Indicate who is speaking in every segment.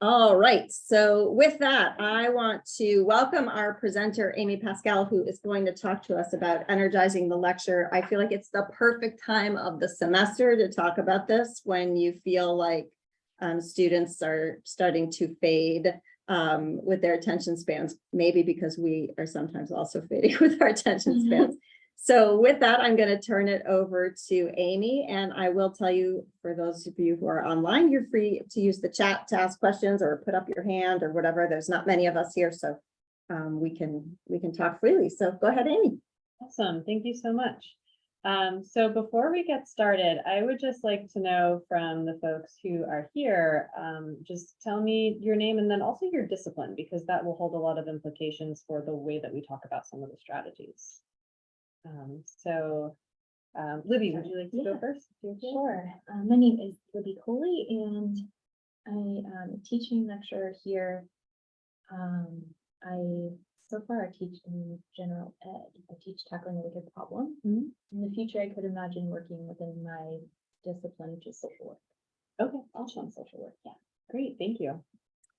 Speaker 1: All right, so with that, I want to welcome our presenter, Amy Pascal, who is going to talk to us about energizing the lecture. I feel like it's the perfect time of the semester to talk about this when you feel like um, students are starting to fade um, with their attention spans, maybe because we are sometimes also fading with our attention
Speaker 2: Mhm.
Speaker 1: spans. So with that, I'm going to turn it over to Amy, and I will tell you, for those of you who are online, you're free to use the chat to ask questions or put up your hand or whatever. There's not many of us here, so um, we can we can talk freely. So go ahead, Amy.
Speaker 2: Awesome, thank you so much. Um, so before we get started, I would just like to know from the folks who are here, um, just tell me your name and then also your discipline, because that will hold a lot of implications for the way that we talk about some of the strategies. Um, so, um, Libby, would you like to
Speaker 3: Yeah,
Speaker 2: go first?
Speaker 3: Sure. Uh, my name is Libby Coley and I am a teaching lecturer here. Um, I, so far I teach in general ed. I teach tackling a wicked problem.
Speaker 2: Mhm.
Speaker 3: In the future, I could imagine working within my discipline, which is social work.
Speaker 2: Okay, awesome,
Speaker 3: social work, yeah.
Speaker 2: great, thank you.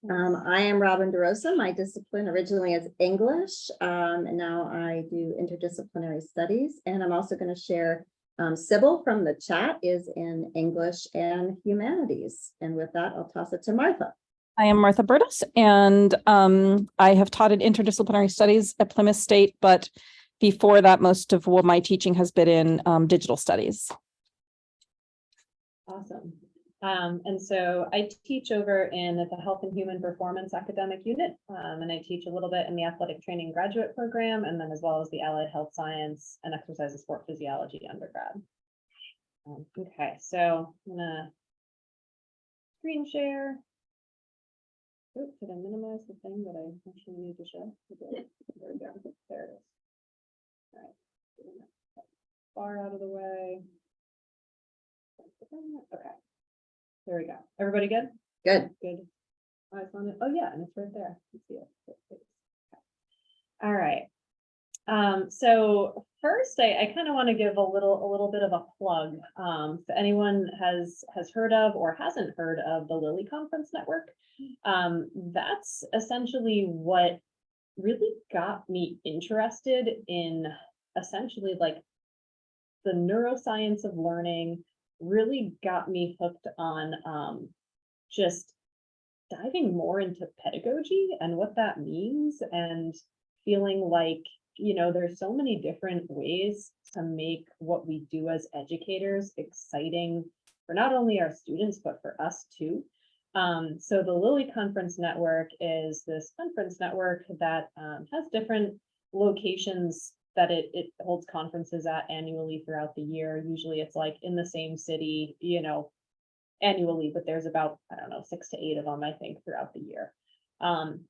Speaker 1: Um, I am Robin DeRosa. My discipline originally is English, um, and now I do interdisciplinary studies. And I'm also going to share um, Sybil from the chat is in English and humanities. And with that, I'll toss it to Martha.
Speaker 4: I am Martha Burtis, and um, I have taught in interdisciplinary studies at Plymouth State, but before that, most of what my teaching has been in um, digital studies.
Speaker 2: Awesome. Um, and so I teach over in at the Health and Human Performance Academic Unit, um, and I teach a little bit in the Athletic Training Graduate Program, and then as well as the Allied Health Science and Exercise and Sport Physiology undergrad. Um, okay, so I'm gonna screen share. Oop, did I minimize the thing that I actually need to show? There we go. There it is. All right. Far out of the way. Okay. There we go. Everybody good?
Speaker 1: Good.
Speaker 2: Good. Eyes on it. Oh, yeah, and it's right there. You see it. Good, good. Okay. All right. Um, so first, I, I kind of want to give a little, a little bit of a plug. Um, if anyone has, has heard of or hasn't heard of the Lilly Conference Network, um, that's essentially what really got me interested in essentially like the neuroscience of learning really got me hooked on um, just diving more into pedagogy and what that means and feeling like, you know, there's so many different ways to make what we do as educators exciting for not only our students, but for us too. Um, so the Lilly Conference Network is this conference network that um, has different locations that it, it holds conferences at annually throughout the year. Usually it's like in the same city, you know, annually, but there's about, I don't know, six to eight of them, I think, throughout the year. Um,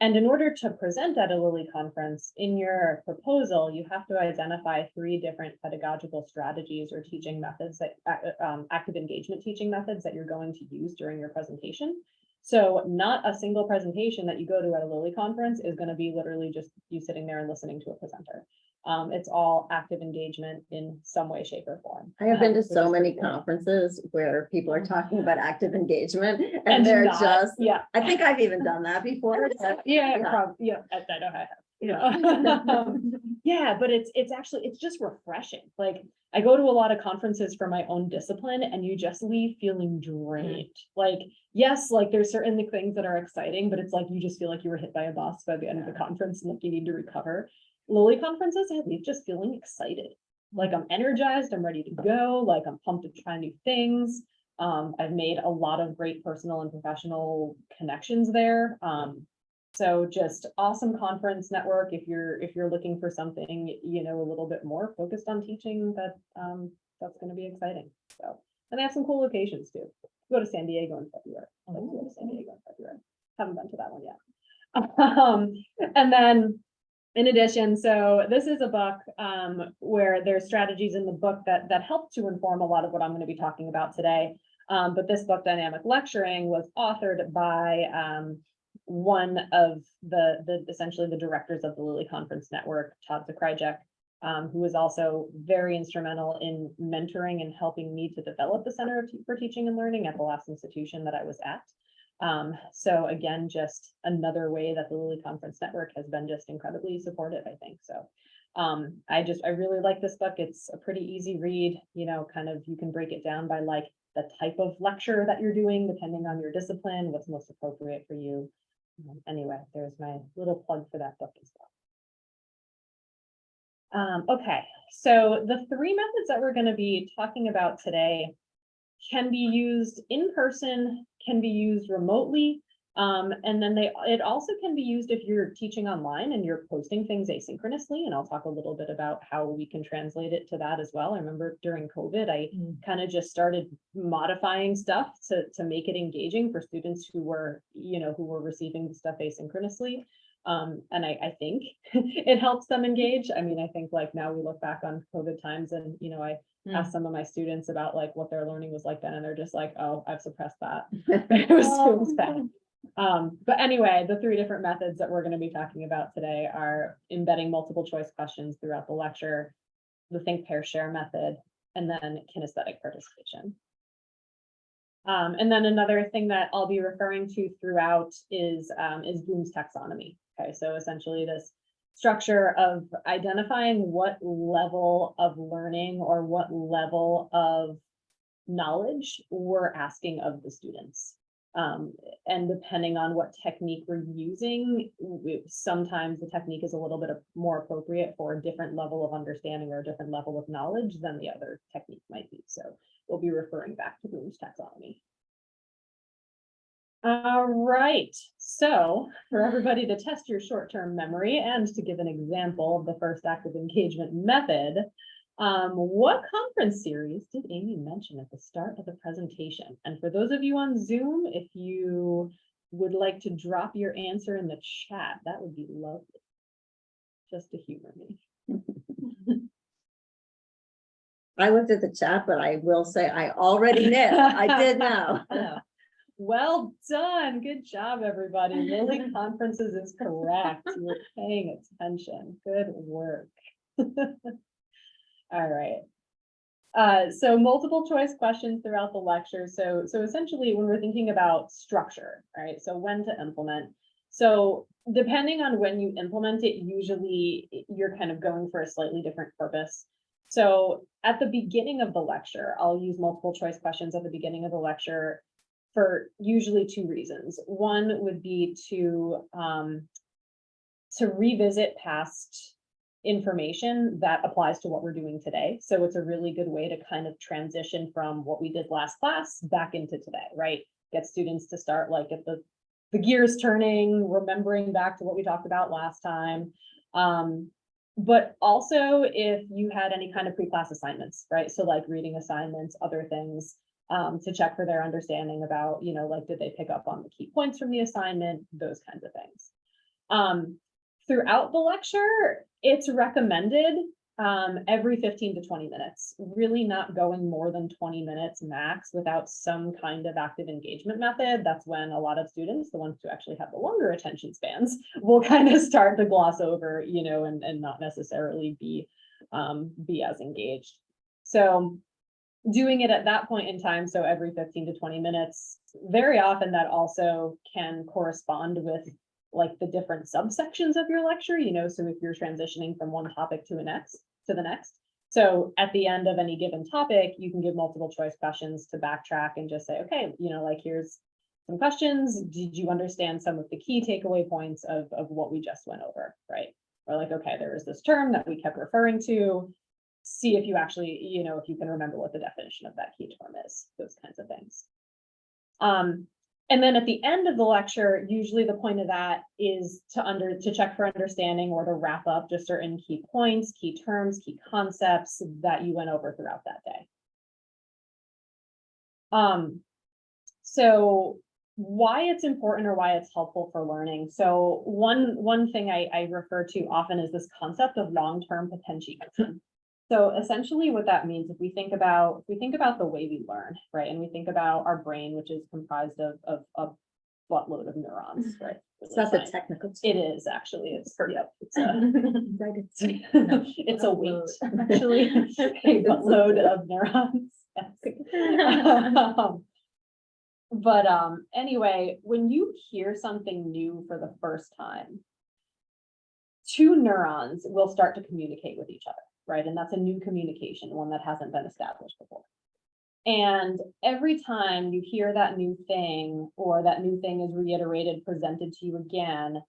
Speaker 2: and in order to present at a Lilly conference, in your proposal, you have to identify three different pedagogical strategies or teaching methods that, uh, um, active engagement teaching methods that you're going to use during your presentation. So not a single presentation that you go to at a Lilly conference is going to be literally just you sitting there and listening to a presenter. Um, it's all active engagement in some way, shape or form.
Speaker 1: I have been
Speaker 2: Um,
Speaker 1: to
Speaker 2: which
Speaker 1: so many conferences where people are talking about active engagement and
Speaker 2: And
Speaker 1: they're
Speaker 2: not-
Speaker 1: just,
Speaker 2: Yeah,
Speaker 1: I think I've even done that before.
Speaker 2: yeah,
Speaker 1: Yeah.
Speaker 2: yeah, I I know I have.
Speaker 1: Yeah.
Speaker 2: Um, Yeah, but it's, it's actually, it's just refreshing. Like, I go to a lot of conferences for my own discipline and you just leave feeling drained. Like, yes, like there's certain things that are exciting, but it's like you just feel like you were hit by a bus by the end of the conference and like you need to recover. Lilly conferences, I leave just feeling excited. Like I'm energized, I'm ready to go, like I'm pumped to try new things. Um, I've made a lot of great personal and professional connections there. Um, so just awesome conference network. If you're, if you're looking for something, you know, a little bit more focused on teaching that, um, that's gonna be exciting. So, and they have some cool locations too. Go to San Diego in February. I'd like to go to San Diego in February. Haven't been to that one yet. Um, and then in addition, so this is a book um, where there's strategies in the book that that help to inform a lot of what I'm going to be talking about today. Um, but this book, Dynamic Lecturing, was authored by um, one of the the essentially the directors of the Lilly Conference Network, Todd Zakrajsek. um, who was also very instrumental in mentoring and helping me to develop the Center for Teaching and Learning at the last institution that I was at. Um, so again, just another way that the Lilly Conference Network has been just incredibly supportive, I think, so. Um, I just, I really like this book. It's a pretty easy read, you know, kind of, you can break it down by like the type of lecture that you're doing, depending on your discipline, what's most appropriate for you. Um, Anyway, there's my little plug for that book as well. Um, okay, so the three methods that we're gonna be talking about today can be used in person, can be used remotely, um, and then they, it also can be used if you're teaching online and you're posting things asynchronously, and I'll talk a little bit about how we can translate it to that as well. I remember during COVID, I kind of just started modifying stuff to, to make it engaging for students who were, you know, who were receiving the stuff asynchronously. Um, and I, I think it helps them engage. I mean, I think like now we look back on COVID times and, you know, I Asked some of my students about like what their learning was like then, and they're just like, oh, I've suppressed that. It was, it was bad. Um, but anyway, the three different methods that we're gonna be talking about today are embedding multiple choice questions throughout the lecture, the think, pair, share method, and then kinesthetic participation. Um, and then another thing that I'll be referring to throughout is, um, is Bloom's taxonomy. Okay, so essentially this structure of identifying what level of learning or what level of knowledge we're asking of the students. Um, and depending on what technique we're using, we- sometimes the technique is a little bit of- more appropriate for a different level of understanding or a different level of knowledge than the other technique might be. So we'll be referring back to Bloom's taxonomy. All right, so for everybody to test your short-term memory and to give an example of the first active engagement method, um, what conference series did Amy mention at the start of the presentation? And for those of you on Zoom, if you would like to drop your answer in the chat, that would be lovely. Just to humor me.
Speaker 1: I looked at the chat, but I will say I already knew. I did know.
Speaker 2: Well done. Good job, everybody. Lilly Conferences is correct. You're paying attention. Good work. All right. Uh, so multiple choice questions throughout the lecture. So, so essentially when we're thinking about structure, right? So when to implement. So depending on when you implement it, usually you're kind of going for a slightly different purpose. So at the beginning of the lecture, I'll use multiple choice questions at the beginning of the lecture for usually two reasons. One would be to um, to revisit past information that applies to what we're doing today. So it's a really good way to kind of transition from what we did last class back into today, right? Get students to start like at the the gears turning, remembering back to what we talked about last time. Um, but also if you had any kind of pre-class assignments, right? So like reading assignments, other things, um, to check for their understanding about, you know, like, did they pick up on the key points from the assignment, those kinds of things. Um, throughout the lecture, it's recommended, um, every fifteen to twenty minutes, really not going more than twenty minutes max without some kind of active engagement method. That's when a lot of students, the ones who actually have the longer attention spans, will kind of start to gloss over, you know, and, and not necessarily be, um, be as engaged. So doing it at that point in time, so every fifteen to twenty minutes, very often that also can correspond with like the different subsections of your lecture, you know, so if you're transitioning from one topic to the next, to the next. So at the end of any given topic, you can give multiple choice questions to backtrack and just say, okay, you know, like here's some questions. Did you understand some of the key takeaway points of, of what we just went over, right? Or like, okay, there is this term that we kept referring to see if you actually, you know, if you can remember what the definition of that key term is, those kinds of things. Um, and then at the end of the lecture, usually the point of that is to under, to check for understanding or to wrap up just certain key points, key terms, key concepts that you went over throughout that day. Um, so why it's important or why it's helpful for learning. So one, one thing I, I refer to often is this concept of long-term potentiation. So essentially what that means, if we think about, if we think about the way we learn, right? And we think about our brain, which is comprised of, of, of buttload of neurons, right?
Speaker 1: It's not the technical.
Speaker 2: It is actually, it's, yep, it's a,
Speaker 1: it's-
Speaker 2: it's a weight, actually, a buttload of neurons. yes. Um, But, um, anyway, when you hear something new for the first time, two neurons will start to communicate with each other, right? And that's a new communication, one that hasn't been established before. And every time you hear that new thing, or that new thing is reiterated, presented to you again,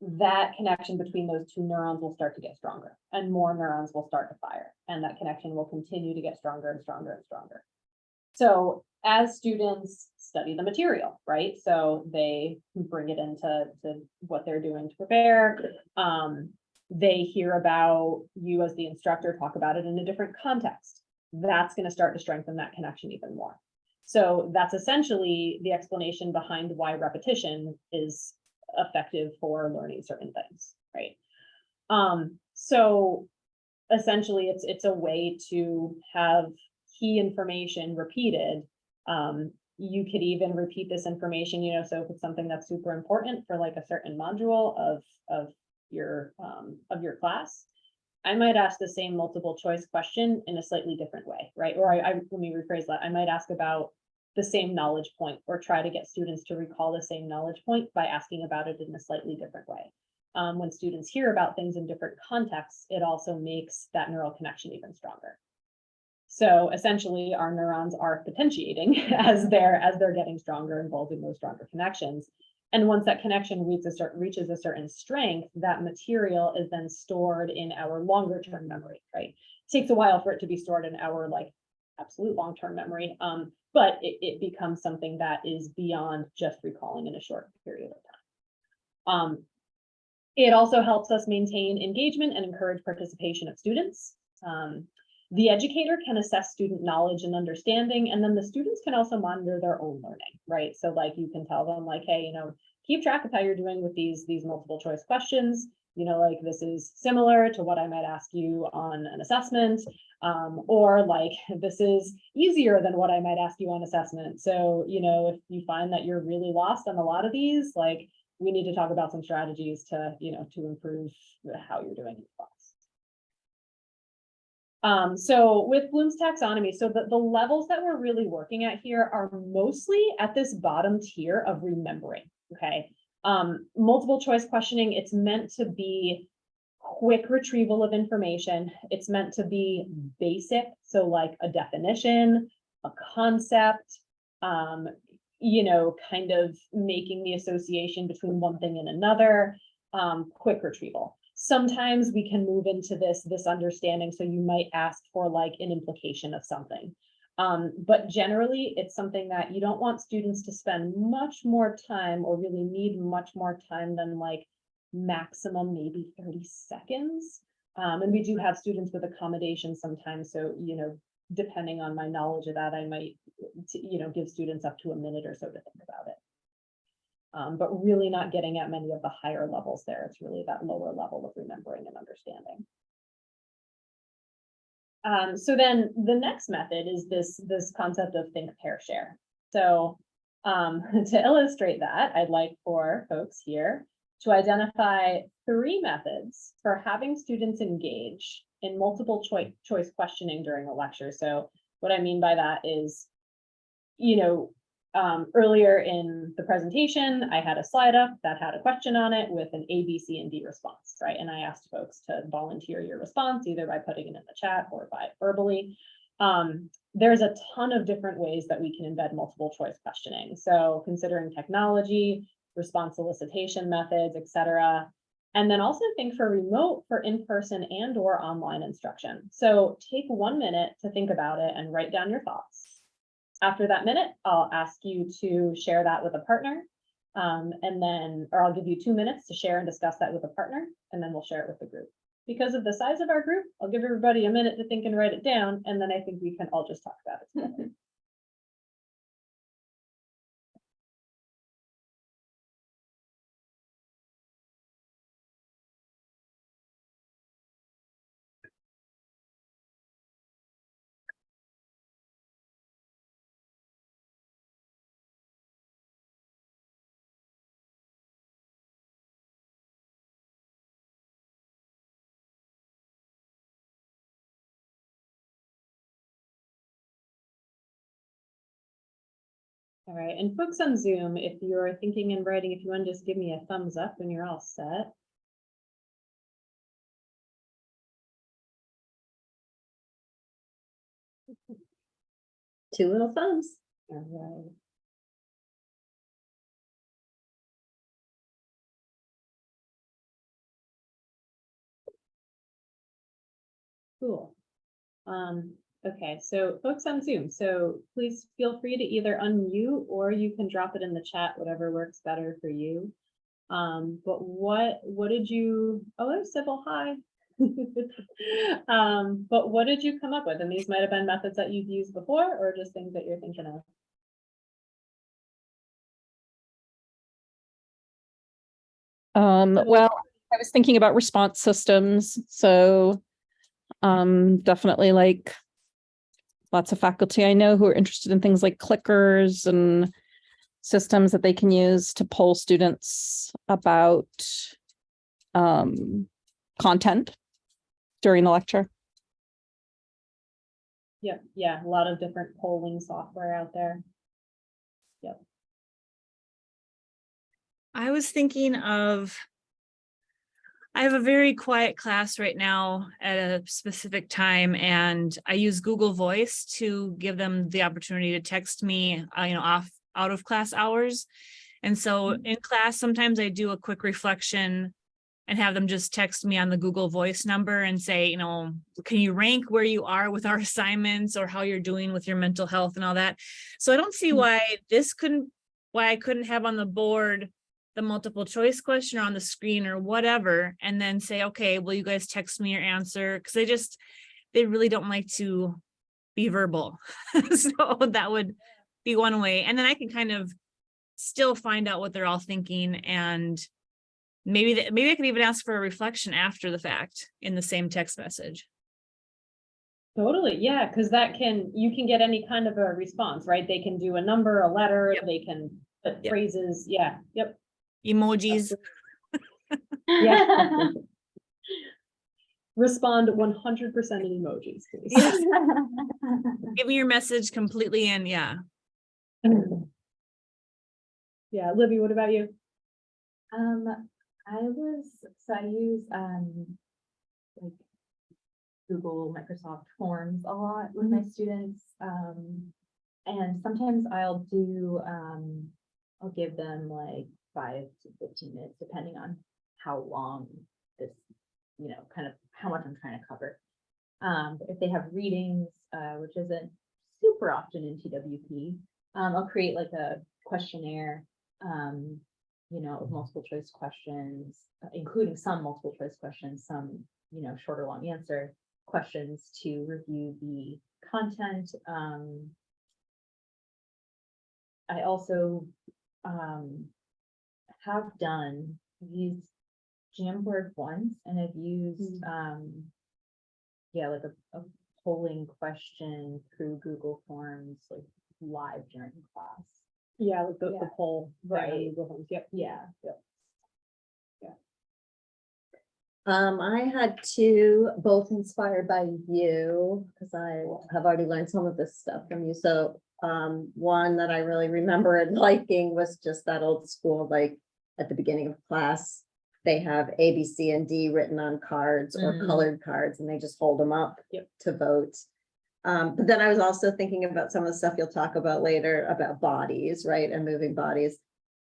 Speaker 2: that connection between those two neurons will start to get stronger and more neurons will start to fire. And that connection will continue to get stronger and stronger and stronger. So as students study the material, right? So they bring it into to what they're doing to prepare. Um, they hear about you as the instructor, talk about it in a different context. That's going to start to strengthen that connection even more. So that's essentially the explanation behind why repetition is effective for learning certain things, right? Um, so essentially it's, it's a way to have key information repeated. Um, you could even repeat this information, you know, so if it's something that's super important for like a certain module of, of your, um, of your class, I might ask the same multiple choice question in a slightly different way, right? Or I, I, let me rephrase that. I might ask about the same knowledge point or try to get students to recall the same knowledge point by asking about it in a slightly different way. Um, when students hear about things in different contexts, it also makes that neural connection even stronger. So essentially, our neurons are potentiating as they're as they're getting stronger, involving those stronger connections. And once that connection reaches a certain reaches a certain strength, that material is then stored in our longer term memory, right? Takes a while for it to be stored in our like absolute long term memory, um, but it, it becomes something that is beyond just recalling in a short period of time. Um, it also helps us maintain engagement and encourage participation of students. Um, the educator can assess student knowledge and understanding, and then the students can also monitor their own learning, right? So like you can tell them like, hey, you know, keep track of how you're doing with these, these multiple choice questions. You know, like this is similar to what I might ask you on an assessment. Um, or like this is easier than what I might ask you on assessment. So, you know, if you find that you're really lost on a lot of these, like we need to talk about some strategies to, you know, to improve how you're doing. Um, so with Bloom's taxonomy, so the, the levels that we're really working at here are mostly at this bottom tier of remembering, okay? Um, multiple choice questioning, it's meant to be quick retrieval of information. It's meant to be basic, so like a definition, a concept, um, you know, kind of making the association between one thing and another, um, quick retrieval. Sometimes we can move into this, this understanding, so you might ask for like an implication of something. Um, but generally, it's something that you don't want students to spend much more time or really need much more time than like maximum maybe thirty seconds. Um, and we do have students with accommodations sometimes, so, you know, depending on my knowledge of that, I might, you know, give students up to a minute or so to think about it. Um, but really not getting at many of the higher levels there. It's really that lower level of remembering and understanding. Um, so then the next method is this, this concept of think, pair, share. So um, to illustrate that, I'd like for folks here to identify three methods for having students engage in multiple choice, choice questioning during a lecture. So what I mean by that is, you know, um, earlier in the presentation, I had a slide up that had a question on it with an A, B, C, and D response, right? And I asked folks to volunteer your response either by putting it in the chat or by verbally. Um, there's a ton of different ways that we can embed multiple choice questioning. So considering technology, response solicitation methods, et cetera. And then also think for remote, for in-person and or online instruction. So take one minute to think about it and write down your thoughts. After that minute, I'll ask you to share that with a partner. Um, and then, or I'll give you two minutes to share and discuss that with a partner, and then we'll share it with the group. Because of the size of our group, I'll give everybody a minute to think and write it down, and then I think we can all just talk about it All right, and folks on Zoom, if you're thinking and writing, if you want to just give me a thumbs up when you're all set.
Speaker 1: Two little thumbs.
Speaker 2: All right. Cool. Um, okay, so folks on Zoom, so please feel free to either unmute or you can drop it in the chat, whatever works better for you. Um, but what, what did you, oh, there's Sybil, hi. Um, but what did you come up with? And these might have been methods that you've used before or just things that you're thinking of.
Speaker 4: Um, well, I was thinking about response systems, so um, definitely like lots of faculty I know who are interested in things like clickers and systems that they can use to poll students about um, content during the lecture.
Speaker 2: Yep, yeah, a lot of different polling software out there. Yep.
Speaker 5: I was thinking of. I have a very quiet class right now at a specific time and I use Google Voice to give them the opportunity to text me, uh, you know, off, out of class hours. And so in class, sometimes I do a quick reflection and have them just text me on the Google Voice number and say, you know, can you rank where you are with our assignments or how you're doing with your mental health and all that? So I don't see
Speaker 2: Mm.
Speaker 5: why this couldn't, why I couldn't have on the board the multiple choice question or on the screen or whatever, and then say, okay, will you guys text me your answer? Because they just, they really don't like to be verbal. So that would be one way. And then I can kind of still find out what they're all thinking and maybe, th- maybe I could even ask for a reflection after the fact in the same text message.
Speaker 2: Totally, yeah, because that can, you can get any kind of a response, right? They can do a number, a letter,
Speaker 5: Yep.
Speaker 2: they can put
Speaker 5: Yep.
Speaker 2: phrases, yeah, yep.
Speaker 5: Emojis,
Speaker 2: Yeah. Respond one hundred percent in emojis, please.
Speaker 5: Yes. give me your message completely and yeah.
Speaker 2: Yeah, Libby, what about you?
Speaker 3: Um, I was, so I use, um, like Google, Microsoft Forms a lot with my students. Um, and sometimes I'll do, um, I'll give them like five to fifteen minutes, depending on how long this, you know, kind of how much I'm trying to cover. Um, if they have readings, uh, which isn't super often in TWP, um, I'll create like a questionnaire, um, you know, of multiple choice questions, uh, including some multiple choice questions, some, you know, short or long answer questions to review the content. Um, I also, um, have done, I've used Jamboard once and I've used, um, yeah, like a, a polling question through Google Forms, like live during class.
Speaker 2: Yeah, like the, the poll. thing on
Speaker 3: Right.
Speaker 2: Google Yep.
Speaker 3: Yeah.
Speaker 1: Um, I had two, both inspired by you, because I have already learned some of this stuff from you. So, um, one that I really remember and liking was just that old school, like, at the beginning of class, they have A, B, C, and D written on cards or
Speaker 2: Mhm.
Speaker 1: colored cards, and they just hold them up
Speaker 2: Yep.
Speaker 1: to vote. Um, but then I was also thinking about some of the stuff you'll talk about later about bodies, right, and moving bodies.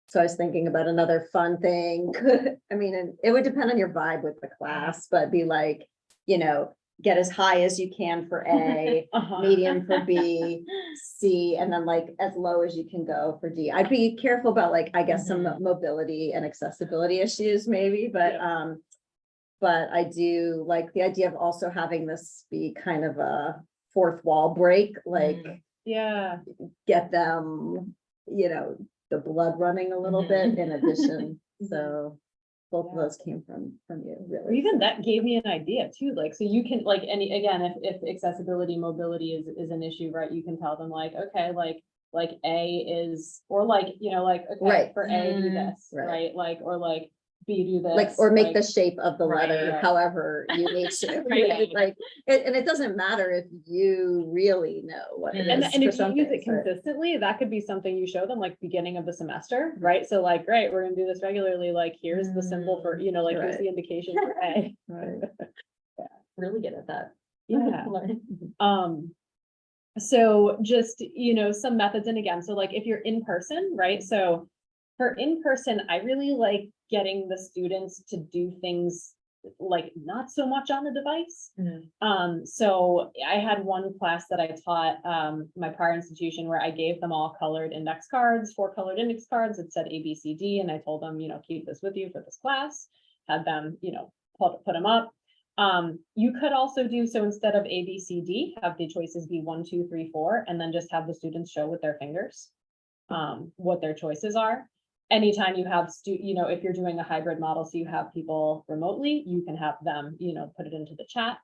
Speaker 1: So I was thinking about another fun thing. I mean, and it would depend on your vibe with the class, but be like, you know, get as high as you can for A,
Speaker 2: Uh-huh.
Speaker 1: medium for B, C, and then like as low as you can go for D. I'd be careful about like, I guess, some
Speaker 2: Mhm.
Speaker 1: mobility and accessibility issues maybe, but
Speaker 2: Yeah.
Speaker 1: um. But I do like the idea of also having this be kind of a fourth wall break, like
Speaker 2: Mm. Yeah,
Speaker 1: get them, you know, the blood running a little bit in addition. So both of those came from, from you, really.
Speaker 2: even that gave me an idea too, like, so you can, like, any, again, if, if accessibility, mobility is, is an issue, right, you can tell them like, okay, like, like A is, or like, you know, like, okay,
Speaker 1: Right.
Speaker 2: for A, do
Speaker 5: Mm,
Speaker 2: this,
Speaker 1: right.
Speaker 2: right, like, or like, B do this.
Speaker 1: Like, or make the shape of the letter
Speaker 2: Right.
Speaker 1: however you need to.
Speaker 2: Right.
Speaker 1: Like, and, and it doesn't matter if you really know what it
Speaker 2: And,
Speaker 1: is.
Speaker 2: and
Speaker 1: for
Speaker 2: if you
Speaker 1: some
Speaker 2: use it
Speaker 1: things, but-
Speaker 2: consistently, that could be something you show them like beginning of the semester, right? So like, great, we're gonna do this regularly, like, here's the symbol for, you know, like, here's the indication for A.
Speaker 1: Right.
Speaker 3: yeah Really good at that.
Speaker 2: Yeah. Um, so just, you know, some methods, and again, so like if you're in person, right? So for in person, I really like getting the students to do things like not so much on the device.
Speaker 3: Mhm.
Speaker 2: Um, so I had one class that I taught, um, my prior institution where I gave them all colored index cards, four colored index cards. It said A, B, C, D, and I told them, you know, keep this with you for this class. Had them, you know, put, put them up. Um, you could also do, so instead of A, B, C, D, have the choices be one, two, three, four, and then just have the students show with their fingers. Um, what their choices are. Anytime you have stu, you know, if you're doing a hybrid model, so you have people remotely, you can have them, you know, put it into the chat.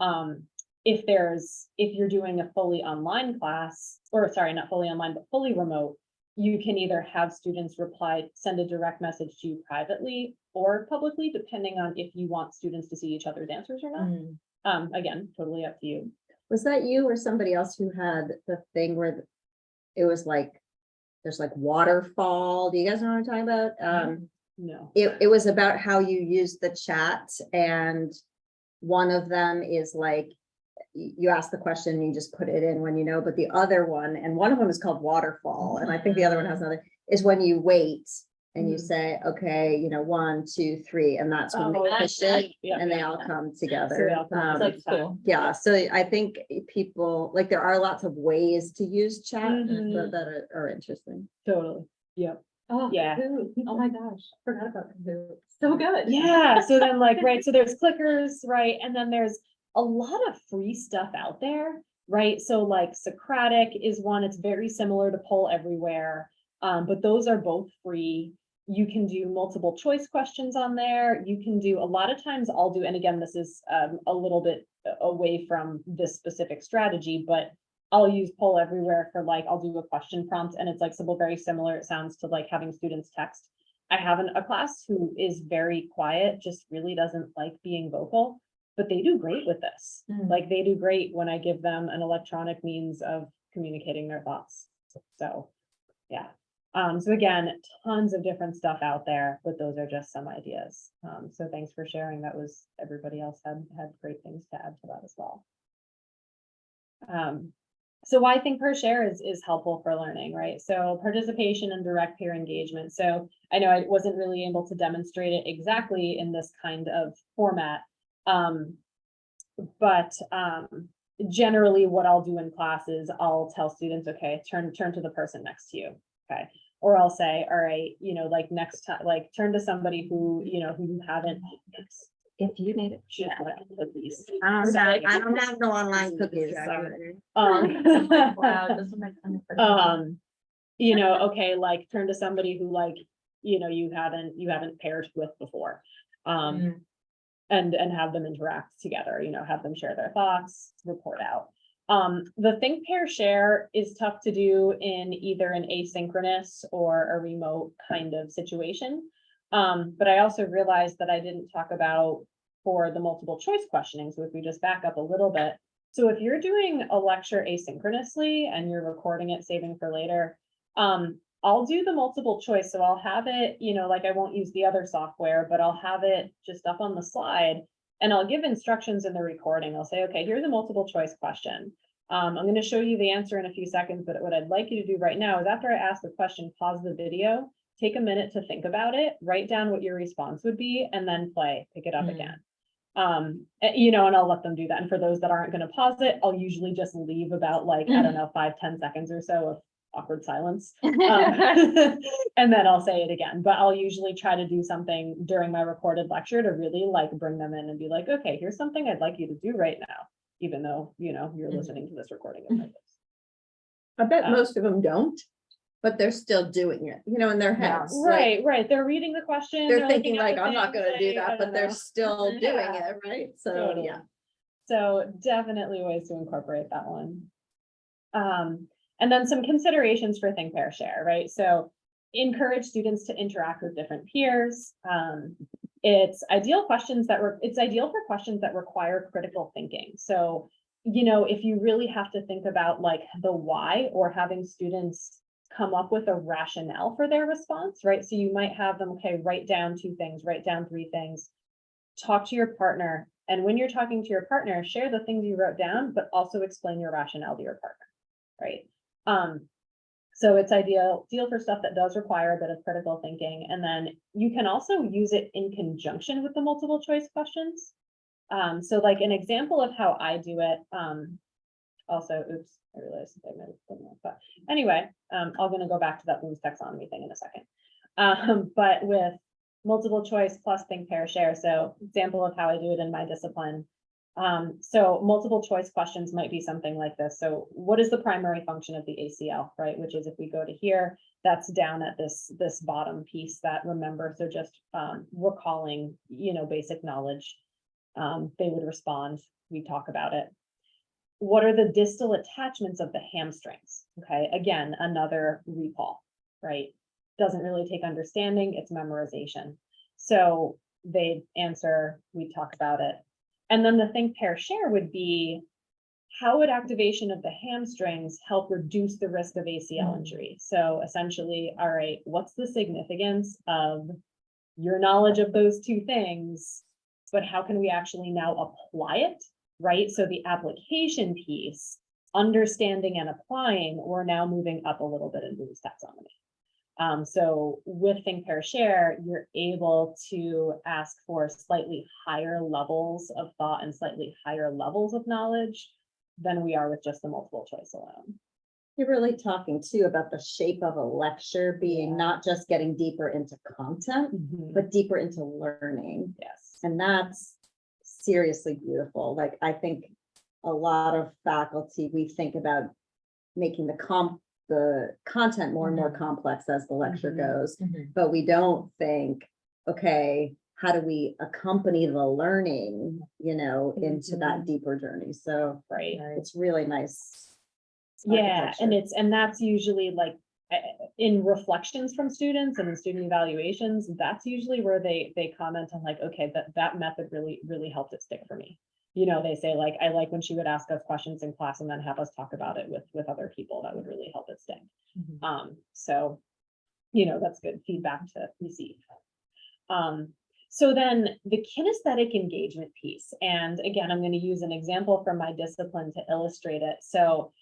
Speaker 2: Um, if there's, if you're doing a fully online class, or sorry, not fully online, but fully remote. You can either have students reply, send a direct message to you privately or publicly, depending on if you want students to see each other's answers or not.
Speaker 3: Mm.
Speaker 2: Um, again, totally up to you.
Speaker 1: Was that you or somebody else who had the thing where it was like, there's like waterfall? Do you guys know what I'm talking about? Um,
Speaker 2: No.
Speaker 1: it, it was about how you use the chat and one of them is like, you ask the question, and you just put it in when you know, but the other one, and one of them is called waterfall, and I think the other one has another, is when you wait and you
Speaker 3: Mm.
Speaker 1: say, okay, you know, one, two, three, and that's when
Speaker 2: Oh,
Speaker 1: they
Speaker 3: that's
Speaker 1: push it
Speaker 2: Yeah,
Speaker 1: and they all
Speaker 2: yeah.
Speaker 1: come
Speaker 2: So they
Speaker 1: together.
Speaker 2: all come
Speaker 1: Um,
Speaker 2: together.
Speaker 3: That's cool.
Speaker 1: yeah, so I think people, like, there are lots of ways to use chat
Speaker 2: Mhm.
Speaker 1: that, that are, are interesting.
Speaker 2: Totally. Yep.
Speaker 3: Oh,
Speaker 2: Yeah.
Speaker 3: Kahoot. Oh my gosh, forgot about Kahoot. So good.
Speaker 2: Yeah, so then like, right, so there's clickers, right, and then there's a lot of free stuff out there, right? So like Socrative is one, it's very similar to Poll Everywhere. Um, but those are both free. You can do multiple choice questions on there. You can do, a lot of times I'll do, and again, this is um a little bit away from this specific strategy, but I'll use Poll Everywhere for like, I'll do a question prompt and it's like simple, very similar. It sounds to like having students text. I have an- a class who is very quiet, just really doesn't like being vocal, but they do great with this.
Speaker 3: Mm.
Speaker 2: Like they do great when I give them an electronic means of communicating their thoughts. So, yeah. Um, so again, tons of different stuff out there, but those are just some ideas. Um, so thanks for sharing. That was, everybody else had, had great things to add to that as well. Um, so why think pair share is, is helpful for learning, right? So participation and direct peer engagement. So I know I wasn't really able to demonstrate it exactly in this kind of format. Um, but, um, generally what I'll do in classes, I'll tell students, okay, turn, turn to the person next to you, okay? Or I'll say, all right, you know, like next time, like turn to somebody who, you know, who you haven't.
Speaker 1: If you need it.
Speaker 2: Have cookies.
Speaker 1: I don't have, I don't have no online cookies, sorry.
Speaker 2: Um,
Speaker 3: Wow, this is my kind of.
Speaker 2: um, you know, okay, like turn to somebody who like, you know, you haven't, you haven't paired with before. Um,
Speaker 3: Mm.
Speaker 2: and, and have them interact together, you know, have them share their thoughts, report out. Um, the think, pair, share is tough to do in either an asynchronous or a remote kind of situation. Um, but I also realized that I didn't talk about for the multiple choice questioning, so if we just back up a little bit. So if you're doing a lecture asynchronously and you're recording it, saving for later, um, I'll do the multiple choice, so I'll have it, you know, like I won't use the other software, but I'll have it just up on the slide. And I'll give instructions in the recording. I'll say, okay, here's a multiple choice question. Um, I'm gonna show you the answer in a few seconds, but what I'd like you to do right now is after I ask the question, pause the video, take a minute to think about it, write down what your response would be, and then play, pick it up
Speaker 3: Mm.
Speaker 2: again. Um, eh, you know, and I'll let them do that. And for those that aren't gonna pause it, I'll usually just leave about like, I don't know, five ten seconds or so of awkward silence. Um, And then I'll say it again, but I'll usually try to do something during my recorded lecture to really like bring them in and be like, okay, here's something I'd like you to do right now. Even though, you know, you're
Speaker 3: Mhm.
Speaker 2: listening to this recording. of my voice.
Speaker 1: I bet
Speaker 2: Um,
Speaker 1: most of them don't, but they're still doing it, you know, in their
Speaker 3: Yeah.
Speaker 1: heads. like,
Speaker 2: Right, right. They're reading the question.
Speaker 1: They're
Speaker 2: looking
Speaker 1: thinking like, I'm not gonna do that, but
Speaker 2: don't
Speaker 1: they're still doing
Speaker 2: Yeah.
Speaker 1: it, right? So,
Speaker 2: Totally.
Speaker 1: yeah.
Speaker 2: So definitely ways to incorporate that one. Um, and then some considerations for think, pair, share, right? So encourage students to interact with different peers. Um, it's ideal questions that were, it's ideal for questions that require critical thinking. So, you know, if you really have to think about like the why or having students come up with a rationale for their response, right? So you might have them, okay, write down two things, write down three things. Talk to your partner, and when you're talking to your partner, share the things you wrote down, but also explain your rationale to your partner, right? Um, so it's ideal, deal for stuff that does require a bit of critical thinking, and then you can also use it in conjunction with the multiple choice questions. Um, so like an example of how I do it, um, also, oops, I realized I have done that, but anyway, um, I'm gonna go back to that Bloom's taxonomy thing in a second. Um, but with multiple choice plus think, pair, share, so example of how I do it in my discipline. Um, so multiple choice questions might be something like this. So what is the primary function of the ACL, right? Which is if we go to here, that's down at this, this bottom piece that remember, so just, um, recalling, you know, basic knowledge. Um, they would respond, we talk about it. What are the distal attachments of the hamstrings? Okay, again, another recall, right? Doesn't really take understanding, it's memorization. So they answer, we talk about it. And then the think pair share would be, how would activation of the hamstrings help reduce the risk of ACL
Speaker 3: Mm.
Speaker 2: injury? So essentially, all right, what's the significance of your knowledge of those two things? But how can we actually now apply it, right? So the application piece, understanding and applying, we're now moving up a little bit in Bloom's taxonomy. Um, so with Think Pair Share, you're able to ask for slightly higher levels of thought and slightly higher levels of knowledge than we are with just the multiple choice alone.
Speaker 1: You're really talking too about the shape of a lecture being
Speaker 2: Yeah.
Speaker 1: not just getting deeper into content, but deeper into learning.
Speaker 2: Yes.
Speaker 1: And that's seriously beautiful. Like, I think a lot of faculty, we think about making the comp, the content more and more complex as the lecture
Speaker 2: Mhm.
Speaker 1: goes. But we don't think, okay, how do we accompany the learning, you know, into that deeper journey? So
Speaker 2: Right.
Speaker 1: it's really nice.
Speaker 2: Yeah, and it's, and that's usually like, uh, in reflections from students and in student evaluations, that's usually where they, they comment on like, okay, that, that method really, really helped it stick for me. You know, they say like, I like when she would ask us questions in class and then have us talk about it with, with other people, that would really help it stick. Um, so, you know, that's good feedback to receive. Um, so then the kinesthetic engagement piece, and again, I'm going to use an example from my discipline to illustrate it. So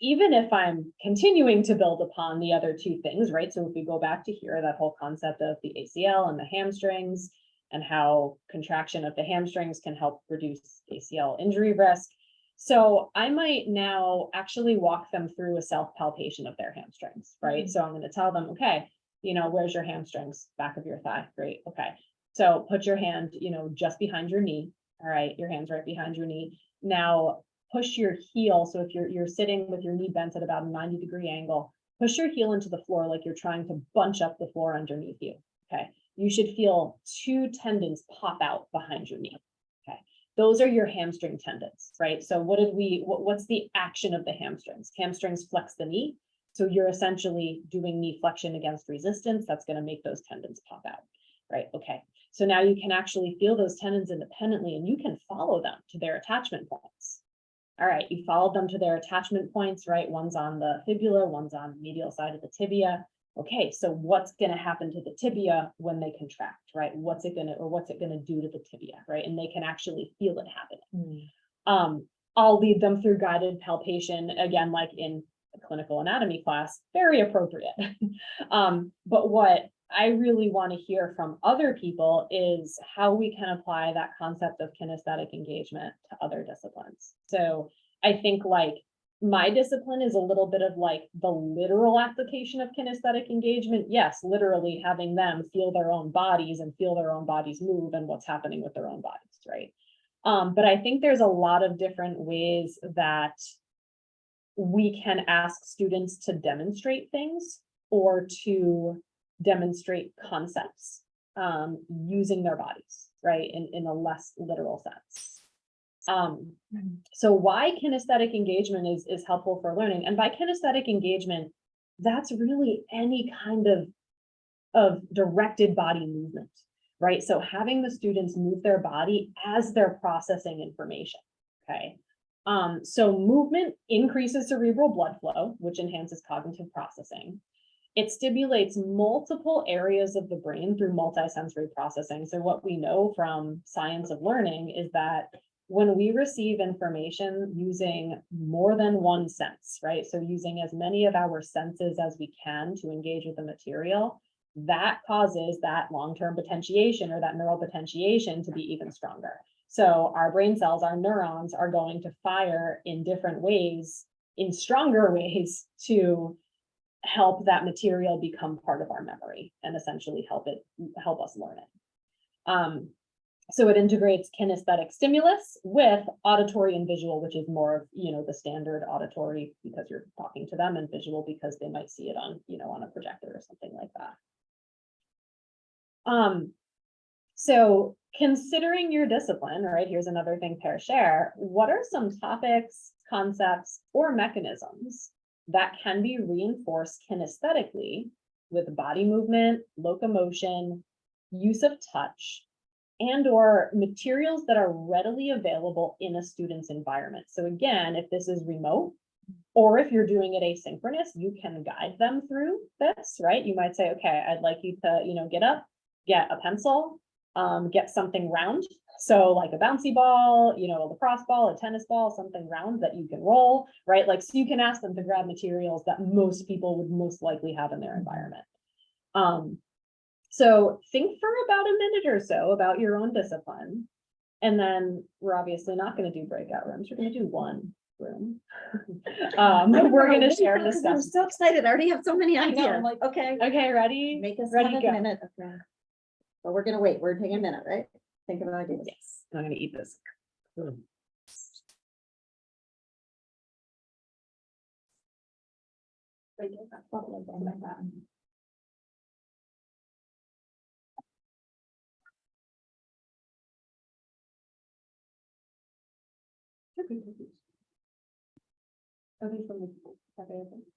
Speaker 2: even if I'm continuing to build upon the other two things, right? So if we go back to here, that whole concept of the ACL and the hamstrings and how contraction of the hamstrings can help reduce ACL injury risk. So I might now actually walk them through a self palpation of their hamstrings, right? Mm-hmm. So I'm going to tell them, okay, you know, where's your hamstrings? Back of your thigh. Great. Okay. So put your hand, you know, just behind your knee. All right. Your hand's right behind your knee. Now push your heel. So if you're, you're sitting with your knee bent at about a 90 degree angle, push your heel into the floor like you're trying to bunch up the floor underneath you. Okay. You should feel two tendons pop out behind your knee. Okay. Those are your hamstring tendons, right? So what did we, what, what's the action of the hamstrings? Hamstrings flex the knee. So you're essentially doing knee flexion against resistance. That's going to make those tendons pop out, right? Okay. So now you can actually feel those tendons independently and you can follow them to their attachment points. All right, you followed them to their attachment points, right? One's on the fibula, one's on the medial side of the tibia. Okay, so what's gonna happen to the tibia when they contract, right? What's it gonna, or what's it gonna do to the tibia, right? And they can actually feel it happening. Um, I'll lead them through guided palpation, again, like in a clinical anatomy class, very appropriate. Um, but what I really want to hear from other people is how we can apply that concept of kinesthetic engagement to other disciplines. So I think like my discipline is a little bit of like the literal application of kinesthetic engagement. Yes, literally having them feel their own bodies and feel their own bodies move and what's happening with their own bodies, right? Um, but I think there's a lot of different ways that we can ask students to demonstrate things or to demonstrate concepts um, using their bodies, right? In, in a less literal sense. Um, so why kinesthetic engagement is, is helpful for learning. And by kinesthetic engagement, that's really any kind of of directed body movement, right? So having the students move their body as they're processing information, okay? Um, so movement increases cerebral blood flow, which enhances cognitive processing. It stimulates multiple areas of the brain through multisensory processing. So what we know from science of learning is that when we receive information using more than one sense, right? So using as many of our senses as we can to engage with the material, that causes that long-term potentiation or that neural potentiation to be even stronger. So our brain cells, our neurons are going to fire in different ways, in stronger ways to help that material become part of our memory and essentially help it, help us learn it. Um, so it integrates kinesthetic stimulus with auditory and visual, which is more of, you know, the standard auditory because you're talking to them and visual because they might see it on, you know, on a projector or something like that. Um, so considering your discipline, right, here's another think pair share, what are some topics, concepts, or mechanisms that can be reinforced kinesthetically with body movement, locomotion, use of touch, and or materials that are readily available in a student's environment. So again, if this is remote, or if you're doing it asynchronous, you can guide them through this, right? You might say, okay, I'd like you to, you know, get up, get a pencil, um, get something round. So like a bouncy ball, you know, a lacrosse ball, a tennis ball, something round that you can roll, right? Like, so you can ask them to grab materials that most people would most likely have in their environment. Um, so think for about a minute or so about your own discipline. And then we're obviously not gonna do breakout rooms. We're gonna do one room. Um, we're gonna share this
Speaker 1: I'm so excited. I already have so many
Speaker 2: I know,
Speaker 1: ideas.
Speaker 2: I'm like,
Speaker 1: Okay.
Speaker 2: Okay, ready?
Speaker 1: Make us
Speaker 2: Ready
Speaker 1: have a minute. of that. But we're gonna wait. We're taking a minute, right? Think about ideas.
Speaker 2: Yes, I'm gonna eat this. Are they from the?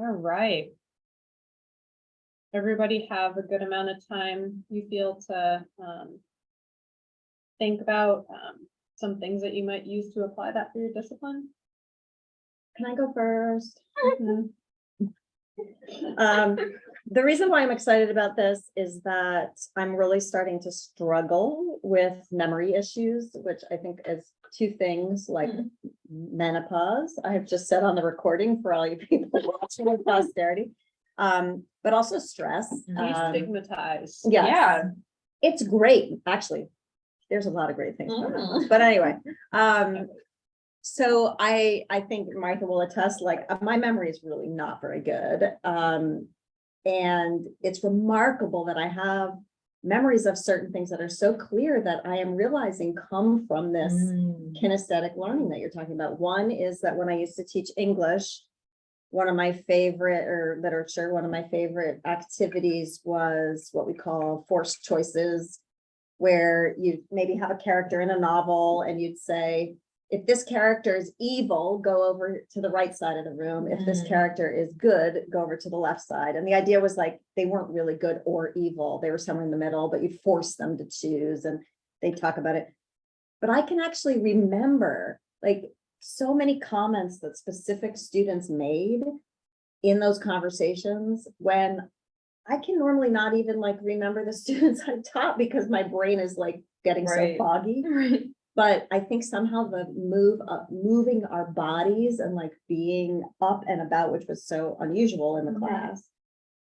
Speaker 2: All right. Everybody have a good amount of time you feel to um. Think about um some things that you might use to apply that for your discipline.
Speaker 1: Can I go first?
Speaker 2: Mhm.
Speaker 1: Um, the reason why I'm excited about this is that I'm really starting to struggle with memory issues, which I think is two things like menopause. I have just said on the recording for all you people watching with posterity. Um, but also stress. Um,
Speaker 2: Destigmatize.
Speaker 1: yes.
Speaker 2: Yeah.
Speaker 1: It's great, actually. There's a lot of great things. about it. But anyway, um, so I, I think Martha will attest, like, uh, my memory is really not very good. Um, and it's remarkable that I have memories of certain things that are so clear that I am realizing come from this kinesthetic learning that you're talking about. One is that when I used to teach English, one of my favorite, or literature, one of my favorite activities was what we call forced choices, where you maybe have a character in a novel and you'd say, if this character is evil, go over to the right side of the room. If this
Speaker 3: Mm.
Speaker 1: character is good, go over to the left side. And the idea was like, they weren't really good or evil. They were somewhere in the middle, but you'd force them to choose and they talk about it. But I can actually remember like so many comments that specific students made in those conversations when I can normally not even like remember the students I taught because my brain is like getting so foggy. Right. But I think somehow the move of moving our bodies and like being up and about, which was so unusual in the class.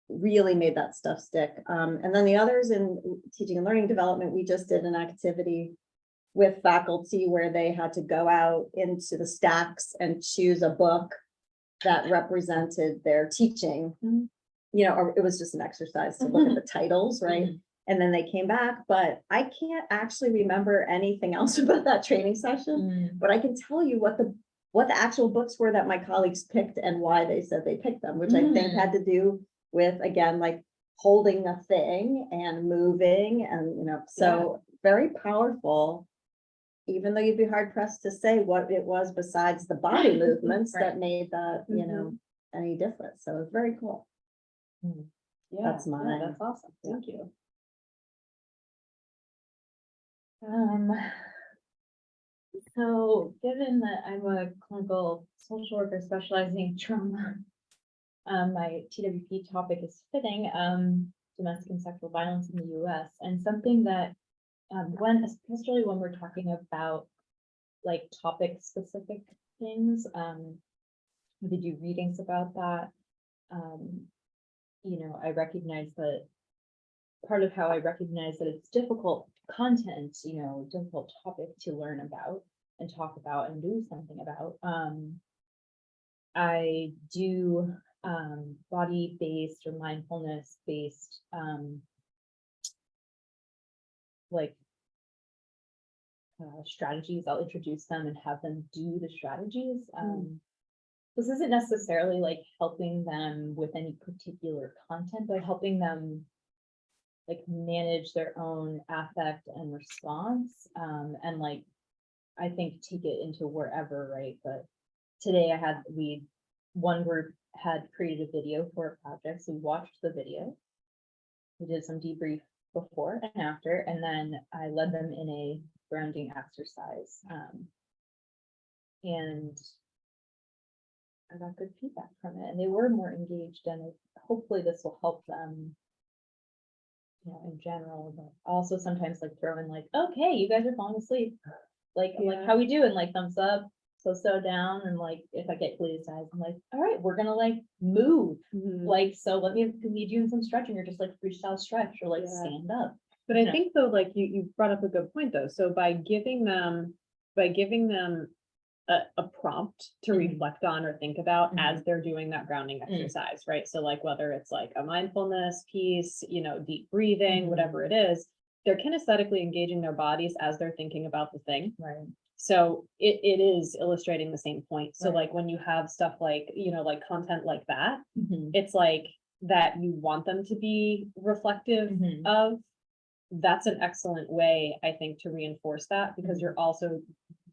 Speaker 1: really made that stuff stick. Um, and then the others in teaching and learning development, we just did an activity with faculty where they had to go out into the stacks and choose a book that represented their teaching.
Speaker 2: Mhm.
Speaker 1: You know, or it was just an exercise to look at the titles, right? And then they came back, but I can't actually remember anything else about that training session. Mm. But I can tell you what the, what the actual books were that my colleagues picked and why they said they picked them, which I think mm. had to do with, again, like holding a thing and moving and, you know, so very powerful. Even though you'd be hard pressed to say what it was besides the body movements that made that, you know, mm-hmm. any difference. So it's very cool. Hmm.
Speaker 2: Yeah,
Speaker 1: That's
Speaker 2: yeah,
Speaker 1: mine.
Speaker 2: That's awesome. Thank you.
Speaker 3: Um. So given that I'm a clinical social worker specializing in trauma. Um, my TWP topic is fitting, um, domestic and sexual violence in the US and something that. Um, when, especially when we're talking about. Like topic specific things, um. We do readings about that. Um. You know, I recognize that part of how I recognize that it's difficult content, you know, difficult topic to learn about and talk about and do something about. Um, I do um, body-based or mindfulness-based um, like uh, strategies. I'll introduce them and have them do the strategies. Um, this isn't necessarily like helping them with any particular content, but helping them like manage their own affect and response, um, and like, I think take it into wherever, right, but today I had, we, one group had created a video for a project, so we watched the video. We did some debrief before and after, and then I led them in a grounding exercise, um. And I got good feedback from it, and they were more engaged, and hopefully this will help them you know, in general, but also sometimes like throw in like, okay, you guys are falling asleep. Like, I'm like, how we doing? Like thumbs up, so so down, and like, if I get eyes, I'm like, all right, we're gonna like move.
Speaker 2: Mhm.
Speaker 3: Like, so let me lead you in some stretching, or just like freestyle stretch, or like
Speaker 2: Yeah.
Speaker 3: stand up.
Speaker 2: But I
Speaker 3: Yeah.
Speaker 2: think though, like you, you brought up a good point though. So by giving them, by giving them a, a prompt to
Speaker 3: Mhm.
Speaker 2: reflect on or think about
Speaker 3: Mhm.
Speaker 2: as they're doing that grounding
Speaker 3: Mm.
Speaker 2: exercise, right? So like whether it's like a mindfulness piece, you know, deep breathing,
Speaker 3: Mhm.
Speaker 2: whatever it is, they're kinesthetically engaging their bodies as they're thinking about the thing.
Speaker 3: Right.
Speaker 2: So it, it is illustrating the same point. So
Speaker 3: Right.
Speaker 2: like when you have stuff like, you know, like content like that,
Speaker 3: Mm-hmm.
Speaker 2: it's like that you want them to be reflective
Speaker 3: Mm-hmm.
Speaker 2: of, that's an excellent way, I think, to reinforce that, because you're also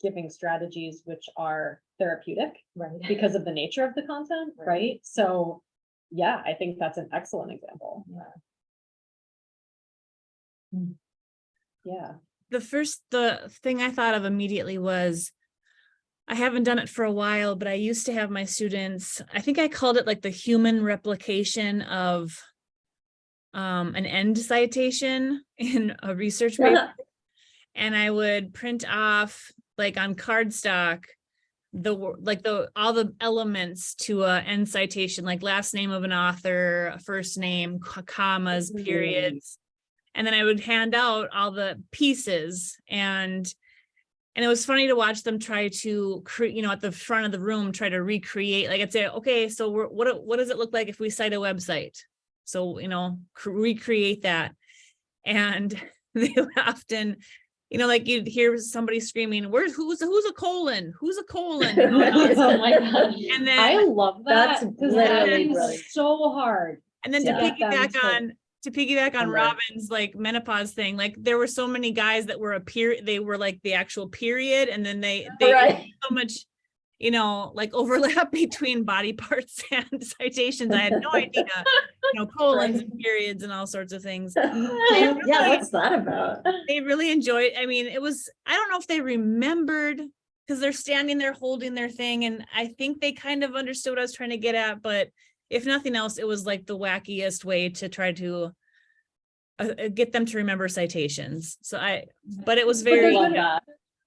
Speaker 2: giving strategies which are therapeutic
Speaker 3: Right.
Speaker 2: because of the nature of the content,
Speaker 3: Right.
Speaker 2: right? So, yeah, I think that's an excellent example.
Speaker 3: Yeah.
Speaker 2: Yeah.
Speaker 5: the first the thing I thought of immediately was I haven't done it for a while, but I used to have my students, I think I called it like the human replication of um, an end citation in a research paper. And I would print off like on cardstock the like the all the elements to a end citation, like last name of an author, first name, co- commas,
Speaker 2: Mhm.
Speaker 5: periods. And then I would hand out all the pieces and and it was funny to watch them try to create, you know, at the front of the room, try to recreate, like I'd say, okay, so we're, what, what does it look like if we cite a website? So, you know, recreate that. And they would often, you know, like you'd hear somebody screaming, where's, who's, who's a colon? Who's a colon?
Speaker 3: Oh, oh my gosh.
Speaker 5: And
Speaker 2: I
Speaker 5: then,
Speaker 2: love that, because
Speaker 1: literally
Speaker 2: that so hard.
Speaker 5: and then to piggyback
Speaker 2: Them to-
Speaker 5: on, to piggyback on
Speaker 1: Remember.
Speaker 5: Robin's like menopause thing, like there were so many guys that were a peer, they were like the actual period and then they, they
Speaker 1: Right.
Speaker 5: so much, you know, like overlap between body parts and citations. I had no idea, you know, colons and periods and all sorts of things.
Speaker 1: Yeah, what's that about?
Speaker 5: They really enjoyed, I mean, it was, I don't know if they remembered because they're standing there holding their thing and I think they kind of understood what I was trying to get at, but if nothing else, it was like the wackiest way to try to uh, uh, get them to remember citations. So I, but it was very,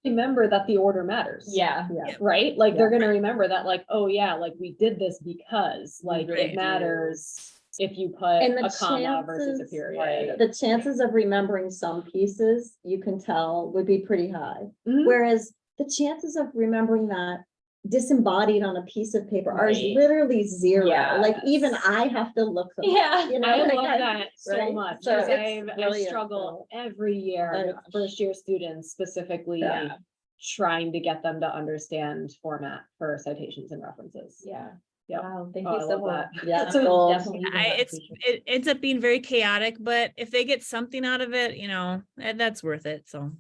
Speaker 2: Remember that the order matters.
Speaker 3: Yeah.
Speaker 1: Yeah.
Speaker 2: right? Like, they're gonna remember that, like, oh yeah, like, we did this because, like,
Speaker 5: Right.
Speaker 2: it matters if you put
Speaker 1: And the
Speaker 2: a comma versus a
Speaker 1: chances-
Speaker 2: period.
Speaker 1: The chances of remembering some pieces, you can tell, would be pretty high.
Speaker 2: Mhm.
Speaker 1: Whereas the chances of remembering that disembodied on a piece of paper are
Speaker 2: Right.
Speaker 1: literally zero. Like even I have to look them. up,
Speaker 3: Yeah.
Speaker 1: You know,
Speaker 2: I
Speaker 1: like
Speaker 2: love that so
Speaker 1: right?
Speaker 2: much,
Speaker 1: So it's
Speaker 2: I, I
Speaker 1: brilliant,
Speaker 2: struggle every year
Speaker 1: Oh,
Speaker 2: with first year students specifically.
Speaker 1: Yeah.
Speaker 2: Trying to get them to understand format for citations and references.
Speaker 3: Yeah.
Speaker 2: Yep.
Speaker 3: Wow, thank
Speaker 2: Oh,
Speaker 3: you
Speaker 2: I
Speaker 3: so much.
Speaker 2: that.
Speaker 1: Yeah,
Speaker 3: So
Speaker 1: gold.
Speaker 5: I, it's,
Speaker 3: feature.
Speaker 5: it ends up being very chaotic, but if they get something out of it, you know, eh, that's worth it, so.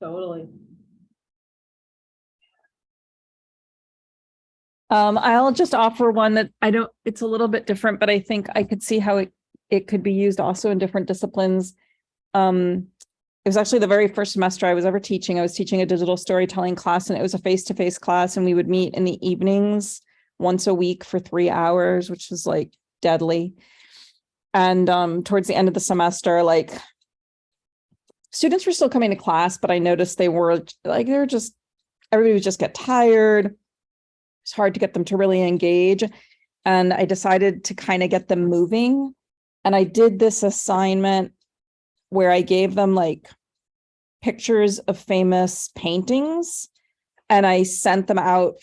Speaker 2: Totally.
Speaker 4: Um, I'll just offer one that I don't, it's a little bit different, but I think I could see how it, it could be used also in different disciplines. Um, it was actually the very first semester I was ever teaching. I was teaching a digital storytelling class and it was a face-to-face class and we would meet in the evenings once a week for three hours, which was like deadly. And um, towards the end of the semester, like students were still coming to class, but I noticed they were like, they were just, everybody would just get tired it's hard to get them to really engage. And I decided to kind of get them moving. And I did this assignment where I gave them like pictures of famous paintings and I sent them out.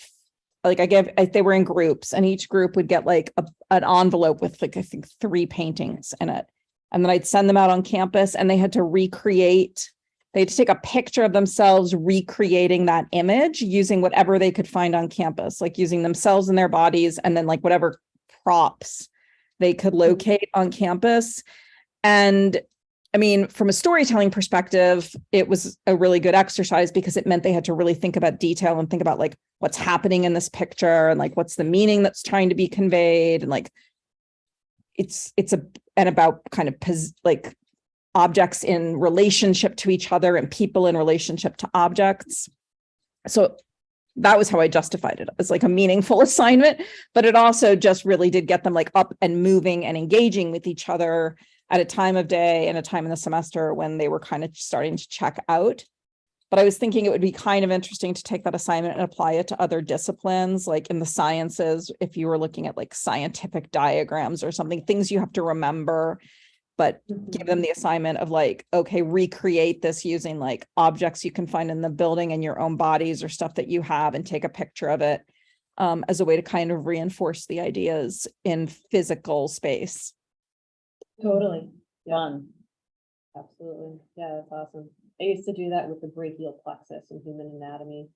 Speaker 4: Like I gave, I- they were in groups and each group would get like a, an envelope with like, I think three paintings in it. And then I'd send them out on campus and they had to recreate they had to take a picture of themselves recreating that image using whatever they could find on campus, like using themselves and their bodies and then like whatever props they could hmm. locate on campus. And I mean, from a storytelling perspective, it was a really good exercise because it meant they had to really think about detail and think about like what's happening in this picture and like what's the meaning that's trying to be conveyed and like it's it's a and about kind of pos, like objects in relationship to each other and people in relationship to objects. So that was how I justified it as like a meaningful assignment, but it also just really did get them like up and moving and engaging with each other at a time of day and a time in the semester when they were kind of starting to check out. But I was thinking it would be kind of interesting to take that assignment and apply it to other disciplines, like in the sciences, if you were looking at like scientific diagrams or something, things you have to remember but give them the assignment of like, okay, recreate this using like objects you can find in the building and your own bodies or stuff that you have and take a picture of it um, as a way to kind of reinforce the ideas in physical space.
Speaker 2: Totally. Yeah,
Speaker 1: Fun.
Speaker 2: absolutely. Yeah, that's awesome. I used to do that with the brachial plexus in human anatomy.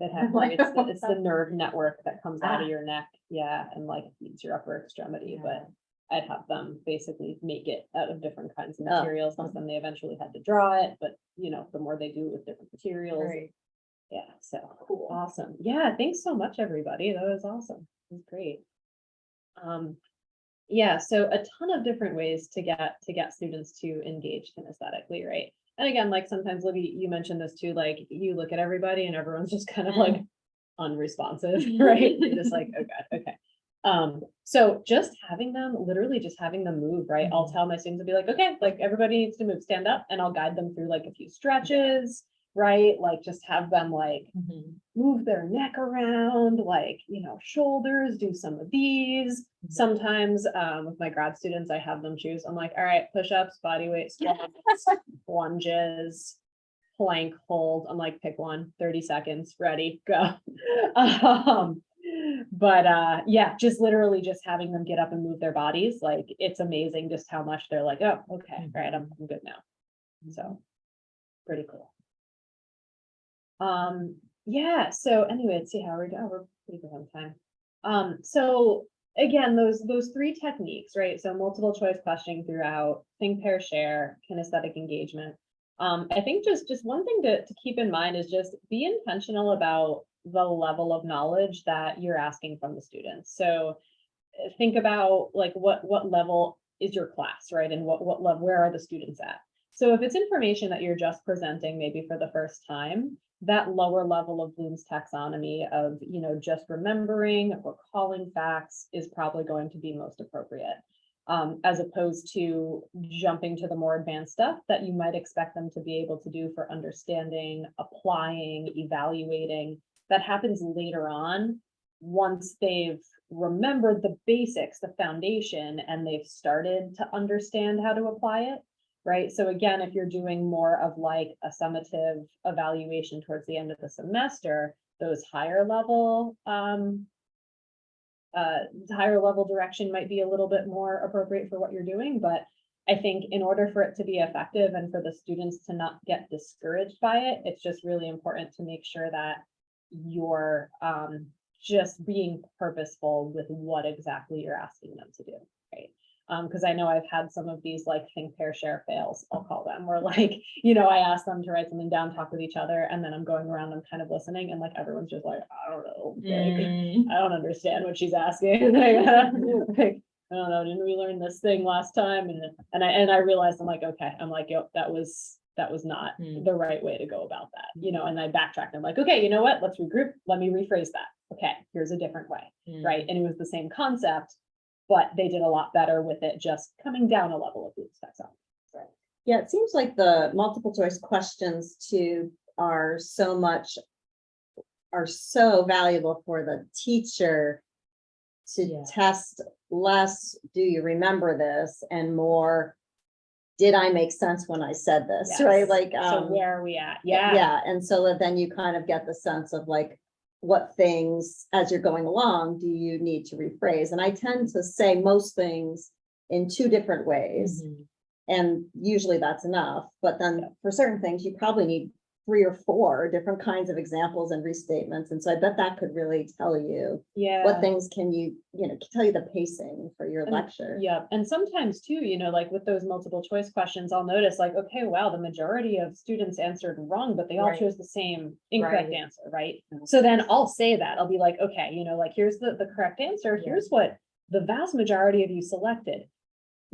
Speaker 2: That had, like, it's, the- it's the nerve network that comes out of your neck, yeah, and like feeds your upper extremity, but I'd have them basically make it out of different kinds of
Speaker 1: Oh,
Speaker 2: materials, because then they eventually had to draw it, but you know, the more they do with different materials.
Speaker 3: Right.
Speaker 2: Yeah, so Cool. awesome. Yeah, thanks so much, everybody. That was awesome. It was great. Um, yeah, so a ton of different ways to get, to get students to engage kinesthetically, right? And again, like sometimes Libby, you mentioned this too, like you look at everybody and everyone's just kind of like unresponsive, right? You're just like, oh god, okay. Um, so just having them, literally just having them move, right? I'll tell my students, I'll be like, okay, like everybody needs to move, stand up, and I'll guide them through like a few stretches, right? Like just have them like move their neck around, like, you know, shoulders, do some of these. Sometimes, um, with my grad students, I have them choose, I'm like, all right, push-ups, body weight squats, lunges, plank hold, I'm like, pick one, 30 seconds, ready, go. Um, but, uh, yeah, just literally just having them get up and move their bodies, like, it's amazing just how much they're like, oh, okay, right, I'm, I'm good now. So, pretty cool. Um, yeah, so anyway, let's see how we're doing. We're pretty good on time. Um, so again, those, those three techniques, right? So multiple choice questioning throughout, think, pair, share, kinesthetic engagement. Um, I think just, just one thing to, to keep in mind is just be intentional about the level of knowledge that you're asking from the students. So uh, think about like what, what level is your class, right? And what, what level, where are the students at? So if it's information that you're just presenting maybe for the first time, that lower level of Bloom's taxonomy of, you know, just remembering, recalling facts is probably going to be most appropriate. Um, as opposed to jumping to the more advanced stuff that you might expect them to be able to do for understanding, applying, evaluating. That happens later on once they've remembered the basics, the foundation, and they've started to understand how to apply it. Right, so again, if you're doing more of like a summative evaluation towards the end of the semester, those higher level, um. Uh, higher level direction might be a little bit more appropriate for what you're doing, but I think in order for it to be effective and for the students to not get discouraged by it, it's just really important to make sure that you're um just being purposeful with what exactly you're asking them to do, right? Um, because I know I've had some of these like think, pair, share fails, I'll call them, where like, you know, I ask them to write something down, talk with each other, and then I'm going around, I'm kind of listening, and like everyone's just like, I don't know. like, I don't understand what she's asking. Like, I don't know, didn't we learn this thing last time? And, and I, and I realized, I'm like, okay, I'm like, yep, that was, that was not
Speaker 3: Hmm.
Speaker 2: the right way to go about that, you know, and I backtracked. I'm like, okay, you know what? Let's regroup. Let me rephrase that. Okay, here's a different way, right? And it was the same concept, but they did a lot better with it, just coming down a level of Bloom's taxonomy.
Speaker 1: Yeah, it seems like the multiple choice questions too are so much. Are so valuable for the teacher. To
Speaker 3: Yeah.
Speaker 1: test less, do you remember this, and more. Did I make sense when I said this, right?
Speaker 2: Yes.
Speaker 1: Like,
Speaker 2: So
Speaker 1: um,
Speaker 2: where are we at? Yeah.
Speaker 1: yeah, and so that then you kind of get the sense of like. What things, as you're going along, do you need to rephrase? And I tend to say most things in two different ways.
Speaker 3: Mm-hmm.
Speaker 1: And usually that's enough, but then for certain things, you probably need three or four different kinds of examples and restatements. And so I bet that could really tell you
Speaker 2: Yeah.
Speaker 1: what things can you, you know, tell you the pacing for your
Speaker 2: And-
Speaker 1: lecture.
Speaker 2: Yeah, and sometimes too, you know, like with those multiple choice questions, I'll notice like, okay, wow, the majority of students answered wrong, but they all
Speaker 3: Right.
Speaker 2: chose the same incorrect
Speaker 3: Right.
Speaker 2: answer, right?
Speaker 1: Mhm.
Speaker 2: So then I'll say that, I'll be like, okay, you know, like, here's the, the correct answer,
Speaker 3: Yeah.
Speaker 2: here's what the vast majority of you selected.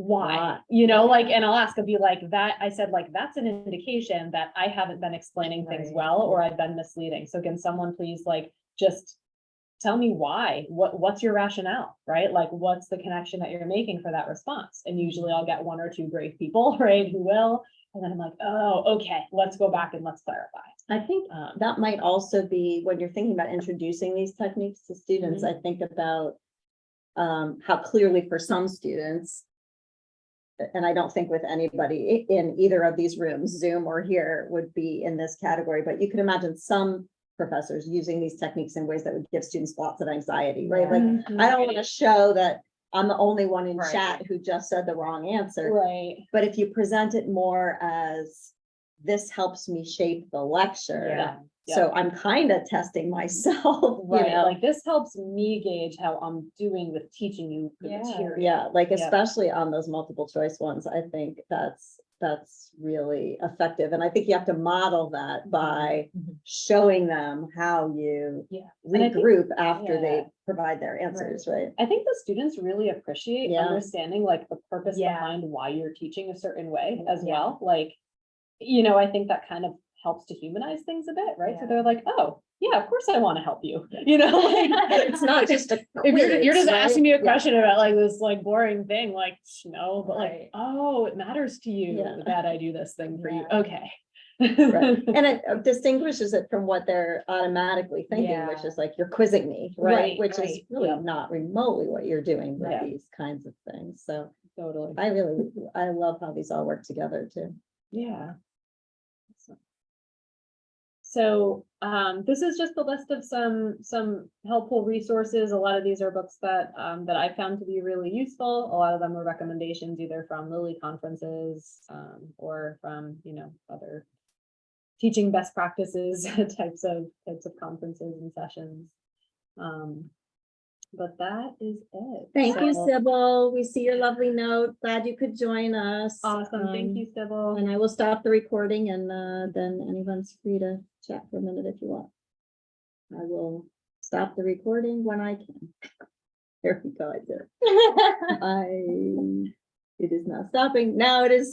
Speaker 2: Why, you know, like, and I'll ask, I'll be like, that, I said, like, that's an indication that I haven't been explaining things
Speaker 3: Right.
Speaker 2: well, or I've been misleading, so can someone please like, just tell me why, what, what's your rationale, right? Like, what's the connection that you're making for that response? And usually I'll get one or two brave people, right, who will, and then I'm like, oh, okay, let's go back and let's clarify.
Speaker 1: I think
Speaker 2: Um,
Speaker 1: that might also be when you're thinking about introducing these techniques to students, I think about um, how clearly for some students, and I don't think with anybody in either of these rooms, Zoom or here, would be in this category, but you can imagine some professors using these techniques in ways that would give students lots of anxiety, right? Like, mm-hmm. I don't want to show that I'm the only one in
Speaker 3: Right.
Speaker 1: chat who just said the wrong answer.
Speaker 2: Right,
Speaker 1: But if you present it more as, this helps me shape the lecture.
Speaker 2: Yeah,
Speaker 1: So I'm kind of testing myself, you
Speaker 2: right,
Speaker 1: know?
Speaker 2: like, this helps me gauge how I'm doing with teaching you the
Speaker 3: Yeah.
Speaker 2: material.
Speaker 1: Yeah, like
Speaker 2: Yep.
Speaker 1: especially on those multiple choice ones, I think that's, that's really effective. And I think you have to model that by
Speaker 3: Mhm.
Speaker 1: showing them how you
Speaker 2: Yeah. I think-
Speaker 1: regroup after
Speaker 2: yeah.
Speaker 1: they provide their answers, right?
Speaker 2: I think the students really appreciate
Speaker 1: Yeah.
Speaker 2: understanding like the purpose behind why you're teaching a certain way as
Speaker 3: Yeah.
Speaker 2: well, like. You know, I think that kind of helps to humanize things a bit, right? So they're like, oh, yeah, of course I want to help you, you know? like,
Speaker 1: It's not just a.
Speaker 2: If you're, you're just
Speaker 1: right?
Speaker 2: asking me a
Speaker 1: Yeah.
Speaker 2: question about like this like boring thing, like, no, but like, oh, it matters to you
Speaker 1: Yeah.
Speaker 2: that I do this thing for you, okay.
Speaker 1: Right. And it uh, distinguishes it from what they're automatically thinking, which is like, you're quizzing me, right?
Speaker 2: Right,
Speaker 1: Which is really
Speaker 2: yeah.
Speaker 1: not remotely what you're doing with
Speaker 2: Yeah.
Speaker 1: these kinds of things. So
Speaker 2: Totally,
Speaker 1: I really, I love how these all work together too.
Speaker 2: yeah. So, um, this is just a list of some, some helpful resources. A lot of these are books that, um, that I found to be really useful. A lot of them were recommendations either from Lilly conferences, um, or from, you know, other teaching best practices types of, types of conferences and sessions. Um, but that is it.
Speaker 1: Thank you,
Speaker 2: So,
Speaker 1: Sybil. We see your lovely note. Glad you could join us.
Speaker 2: Awesome. Thank
Speaker 1: Um,
Speaker 2: you, Sybil.
Speaker 1: And I will stop the recording and uh, then anyone's free to chat for a minute if you want. I will stop the recording when I can. There we go, I did. it. I, it is not stopping. Now it is